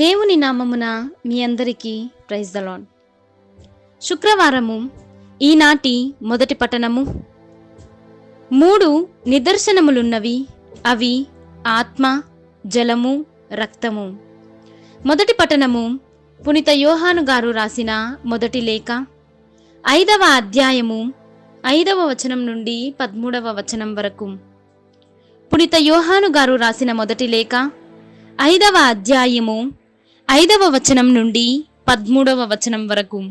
దేవుని నామమున మీ అందరికీ ప్రైజ్ ద శుక్రవారము ఈనాటి మొదటి పట్టణము. మూడు నిదర్శనములున్నవి అవి ఆత్మ జలము రక్తము. మొదటి పట్టణము పునిత యోహాను గారు రాసిన మొదటి లేఖ. ఐదవ అధ్యాయము ఐదవ వచనం నుండి పదమూడవ వచనం వరకు. పునిత యోహాను గారు రాసిన మొదటి లేఖ. ఐదవ అధ్యాయము ఐదవ వచనం నుండి పద్మూడవ వచనం వరకు.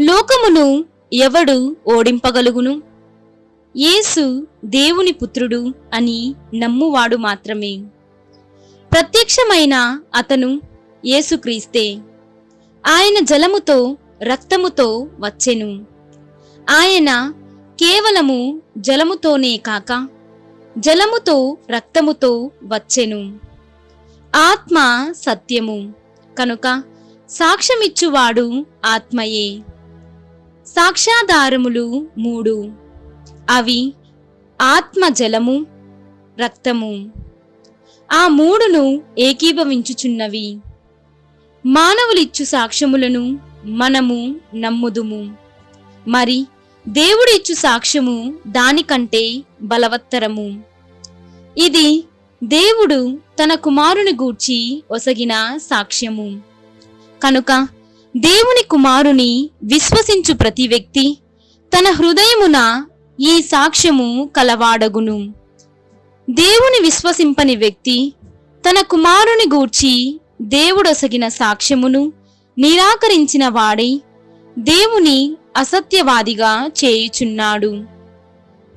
లోకమును ఎవడు ఓడింపగలుగును? యేసు దేవుని పుత్రుడు అని నమ్మువాడు మాత్రమే. ప్రత్యక్షమైన అతను యేసుక్రీస్తే. ఆయన జలముతో రక్తముతో వచ్చెను. ఆయన కేవలము జలముతోనే కాక జలముతో రక్తముతో వచ్చెను. ఆత్మ సత్యము. కనుక సాక్ష్యమిచ్చువాడు ఆత్మయే. సాక్ష్యాధారములు మూడు. అవి ఆత్మ జలము రక్తము. ఆ మూడును ఏకీభవించుచున్నవి. మానవులిచ్చు సాక్ష్యములను మనము నమ్ముదుము. మరి దేవుడిచ్చు సాక్ష్యము దానికంటే బలవత్తరము. ఇది దేవుడు తన కుమారుని గూర్చి ఒసగిన సాక్ష్యము. కనుక దేవుని కుమారుని విశ్వసించు ప్రతి వ్యక్తి తన హృదయమున ఈ సాక్ష్యము కలవాడగును. దేవుని విశ్వసింపని వ్యక్తి తన కుమారుని గూర్చి దేవుడొసగిన సాక్ష్యమును నిరాకరించిన వాడై దేవుని అసత్యవాదిగా చేయుచున్నాడు.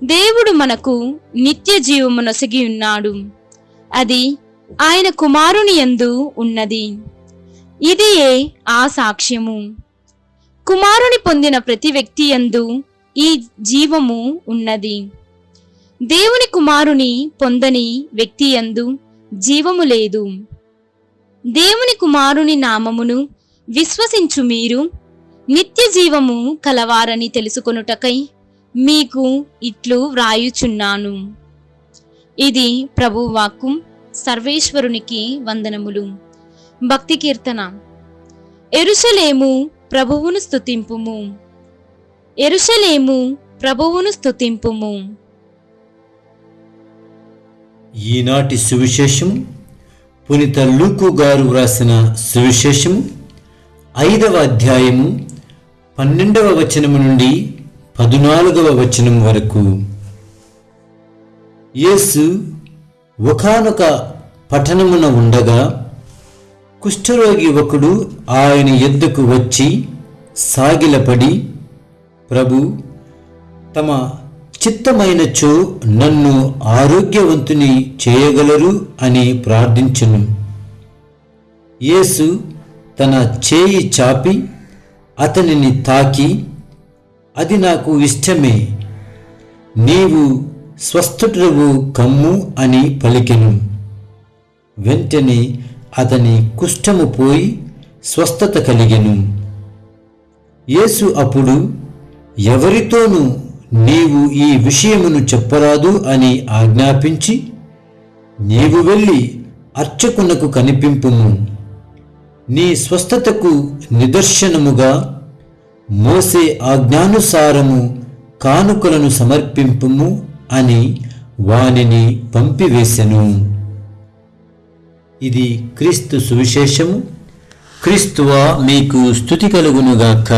దేవుడు మనకు నిత్య జీవమునొసగి ఉన్నాడు అది ఆయన కుమారుని యందు ఉన్నది. ఇదియే ఆ సాక్ష్యము. కుమారుని పొందిన ప్రతి వ్యక్తి యందు ఈ జీవము ఉన్నది. దేవుని కుమారుని పొందని వ్యక్తి యందు జీవము లేదు. దేవుని కుమారుని నామమును విశ్వసించు మీరు నిత్య జీవము కలవారని తెలుసుకొనుటకై మీకు ఇట్లు వ్రాయుచున్నాను. ఇది ప్రభువాక్కు సర్వేశ్వరునికి వందనములు. భక్తి కీర్తన. ఎరుసలేము ప్రభువును స్తుతింపుము. ఎరుసలేము ప్రభువును స్తుతింపుము. ఈనాటి సువిశేషం పునిత లూకు గారు వ్రాసిన సువిశేషం ఐదవ అధ్యాయము పన్నెండవ వచనము నుండి పదునాలుగవ వచనం వరకు. యేసు ఒకానొక పట్టణమున ఉండగా కుష్ఠరోగి ఒకడు ఆయన ఎద్దుకు వచ్చి సాగిలపడి ప్రభు తమ చిత్తమైనచో నన్ను ఆరోగ్యవంతుని చేయగలరు అని ప్రార్థించును. యేసు తన చేయి చాపి అతనిని తాకి అది నాకు ఇష్టమే. నీవు స్వస్థుడవు కమ్ము అని పలికెను. వెంటనే అతని కుష్ఠము పోయి స్వస్థత కలిగెను. యేసు అప్పుడు ఎవరితోనూ నీవు ఈ విషయమును చెప్పరాదు అని ఆజ్ఞాపించి నీవు వెళ్ళి అర్చకునకు కనిపింపుము. నీ స్వస్థతకు నిదర్శనముగా మోసే ఆజ్ఞానుసారము కానుకలను సమర్పింపుము అని వానిని పంపివేశెను. ఇది క్రీస్తు సువిశేషము. క్రీస్తువా మీకు స్థుతి కలుగునుగాక.